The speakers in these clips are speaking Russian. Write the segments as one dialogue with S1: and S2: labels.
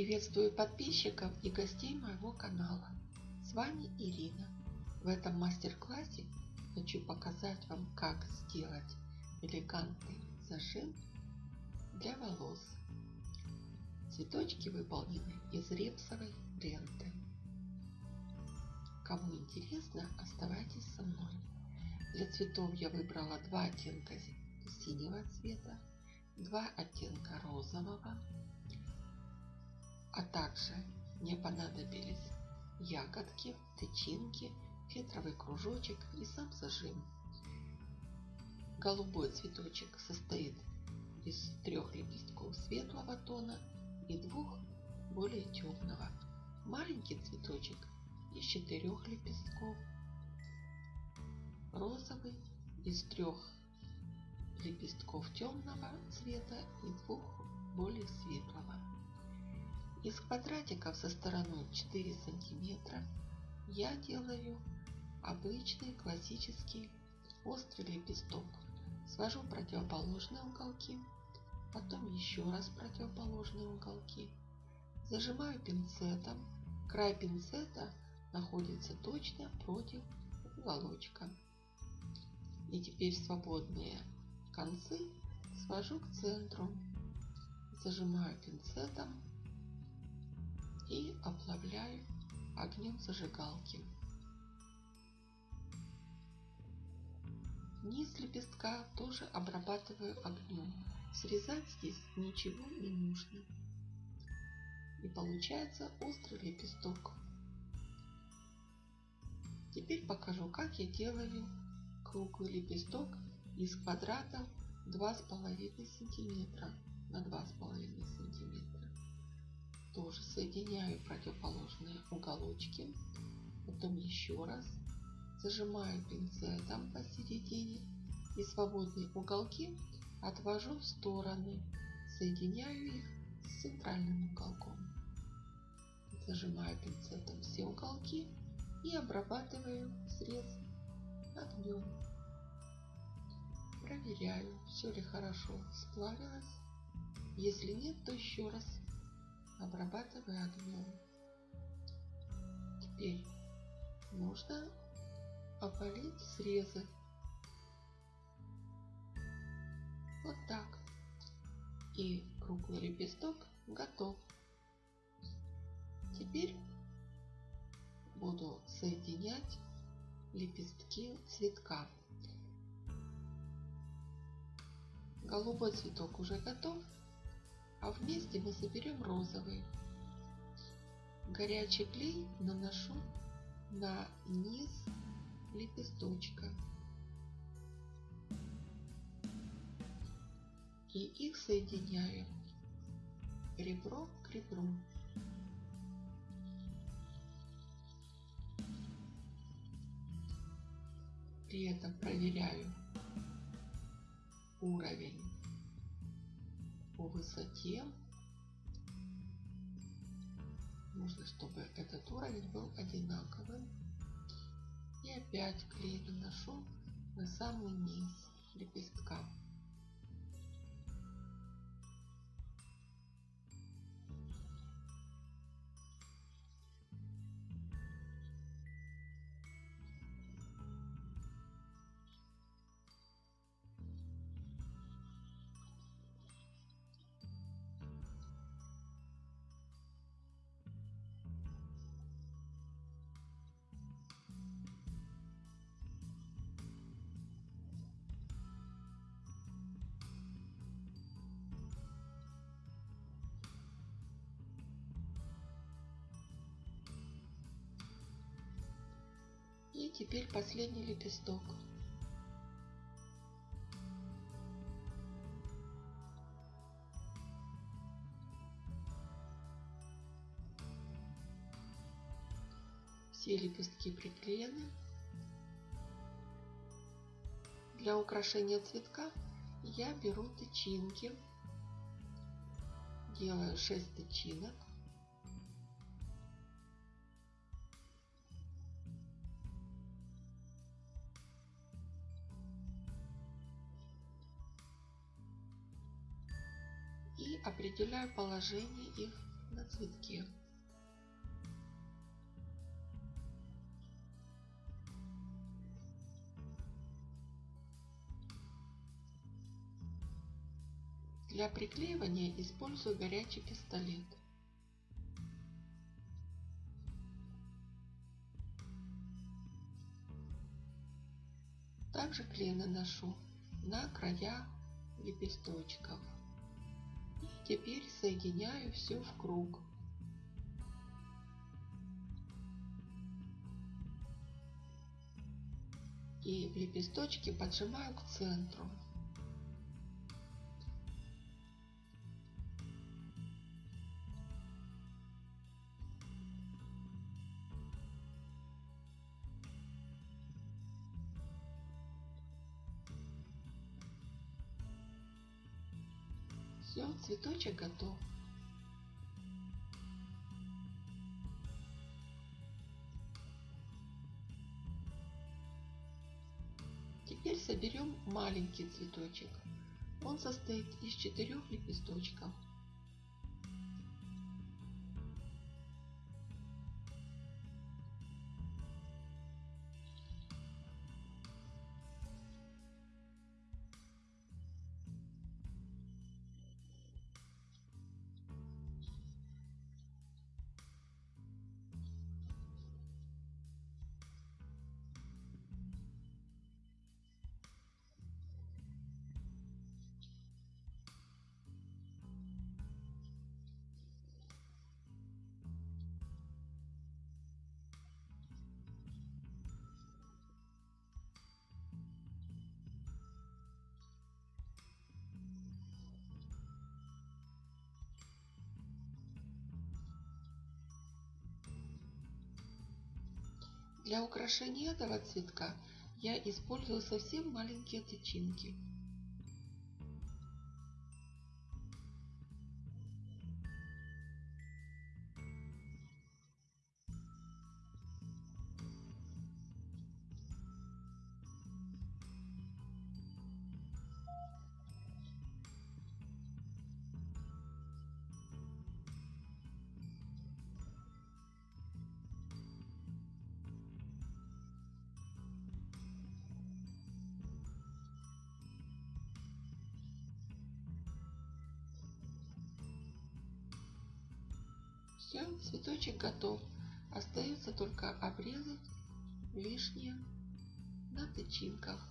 S1: Приветствую подписчиков и гостей моего канала. С вами Ирина. В этом мастер-классе хочу показать вам, как сделать элегантный зажим для волос. Цветочки выполнены из репсовой ленты. Кому интересно, оставайтесь со мной. Для цветов я выбрала два оттенка синего цвета, два оттенка розового, а также мне понадобились ягодки, тычинки, фетровый кружочек и сам зажим. Голубой цветочек состоит из трех лепестков светлого тона и двух более темного. Маленький цветочек из четырех лепестков. Розовый из трех лепестков темного цвета и двух более светлого. Из квадратиков со стороной 4 сантиметра я делаю обычный классический острый лепесток. Свожу противоположные уголки, потом еще раз противоположные уголки. Зажимаю пинцетом. Край пинцета находится точно против уголочка. И теперь свободные концы свожу к центру. Зажимаю пинцетом и оплавляю огнем зажигалки. Низ лепестка тоже обрабатываю огнем. Срезать здесь ничего не нужно. И получается острый лепесток. Теперь покажу, как я делаю круглый лепесток из квадрата 2,5 сантиметра на 2,5 сантиметра тоже соединяю противоположные уголочки. Потом еще раз зажимаю пинцетом посередине и свободные уголки отвожу в стороны. Соединяю их с центральным уголком. Зажимаю пинцетом все уголки и обрабатываю срез огнем. Проверяю, все ли хорошо сплавилось. Если нет, то еще раз обрабатывая огнем. Теперь нужно опалить срезы. Вот так. И круглый лепесток готов. Теперь буду соединять лепестки цветка. Голубой цветок уже готов а вместе мы соберем розовый. Горячий клей наношу на низ лепесточка. И их соединяю ребро к ребру. При этом проверяю уровень по высоте. Нужно, чтобы этот уровень был одинаковым. И опять клей наношу на самый низ лепестка. И теперь последний лепесток. Все лепестки приклеены. Для украшения цветка я беру тычинки. Делаю 6 тычинок. Определяю положение их на цветке. Для приклеивания использую горячий пистолет. Также клей наношу на края лепесточков. Теперь соединяю все в круг. И лепесточки поджимаю к центру. Цветочек готов. Теперь соберем маленький цветочек. Он состоит из четырех лепесточков. Для украшения этого цветка я использую совсем маленькие тычинки. Все, цветочек готов. Остается только обрезать лишнее на тычинках.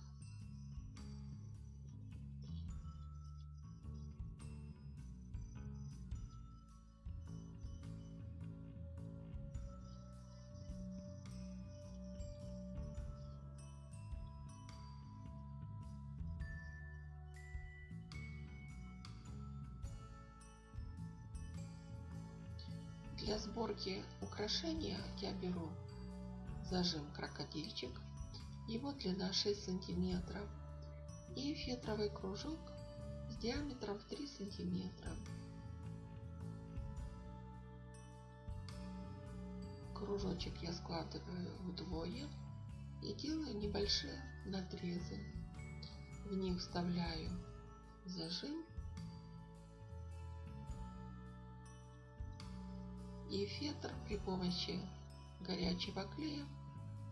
S1: Для сборки украшения я беру зажим крокодильчик, его длина 6 сантиметров и фетровый кружок с диаметром в 3 сантиметра. Кружочек я складываю вдвое и делаю небольшие надрезы. В них вставляю зажим и фетр при помощи горячего клея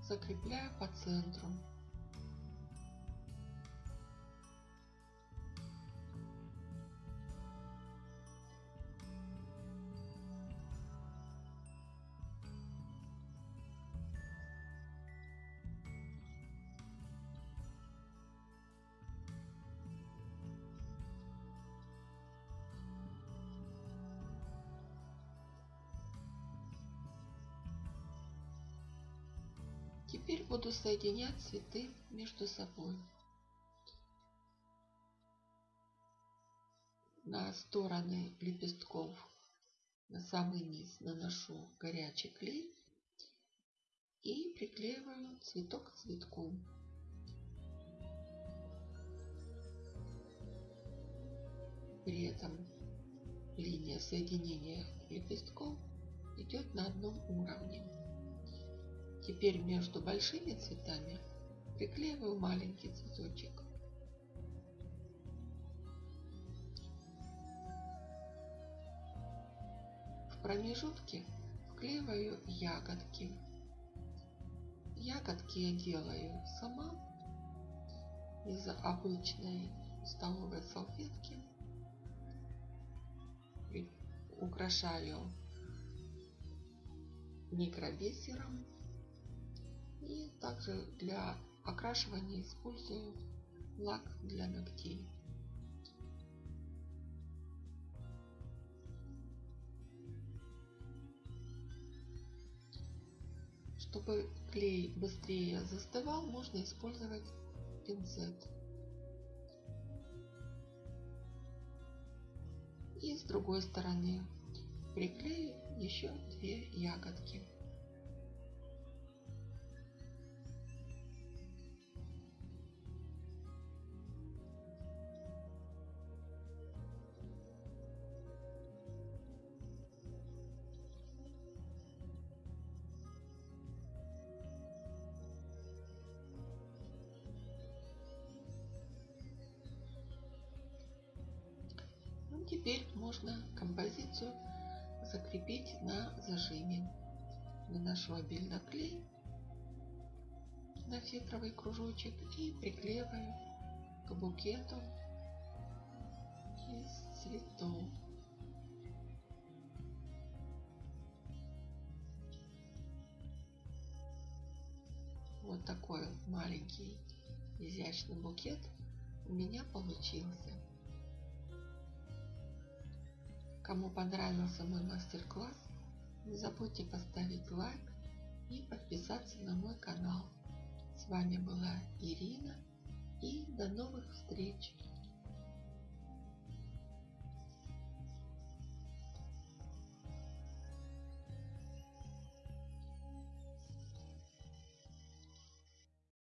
S1: закрепляю по центру. Теперь буду соединять цветы между собой. На стороны лепестков на самый низ наношу горячий клей и приклеиваю цветок к цветку. При этом линия соединения лепестков идет на одном уровне. Теперь между большими цветами приклеиваю маленький цветочек. В промежутке вклеиваю ягодки. Ягодки я делаю сама из обычной столовой салфетки. Украшаю микробисером. И также для окрашивания использую лак для ногтей. Чтобы клей быстрее застывал, можно использовать пинцет. И с другой стороны приклею еще две ягодки. Теперь можно композицию закрепить на зажиме. Наношу обильно клей на фетровый кружочек и приклеиваю к букету из цветов. Вот такой маленький изящный букет у меня получился. Кому понравился мой мастер-класс, не забудьте поставить лайк и подписаться на мой канал. С вами была Ирина и до новых встреч!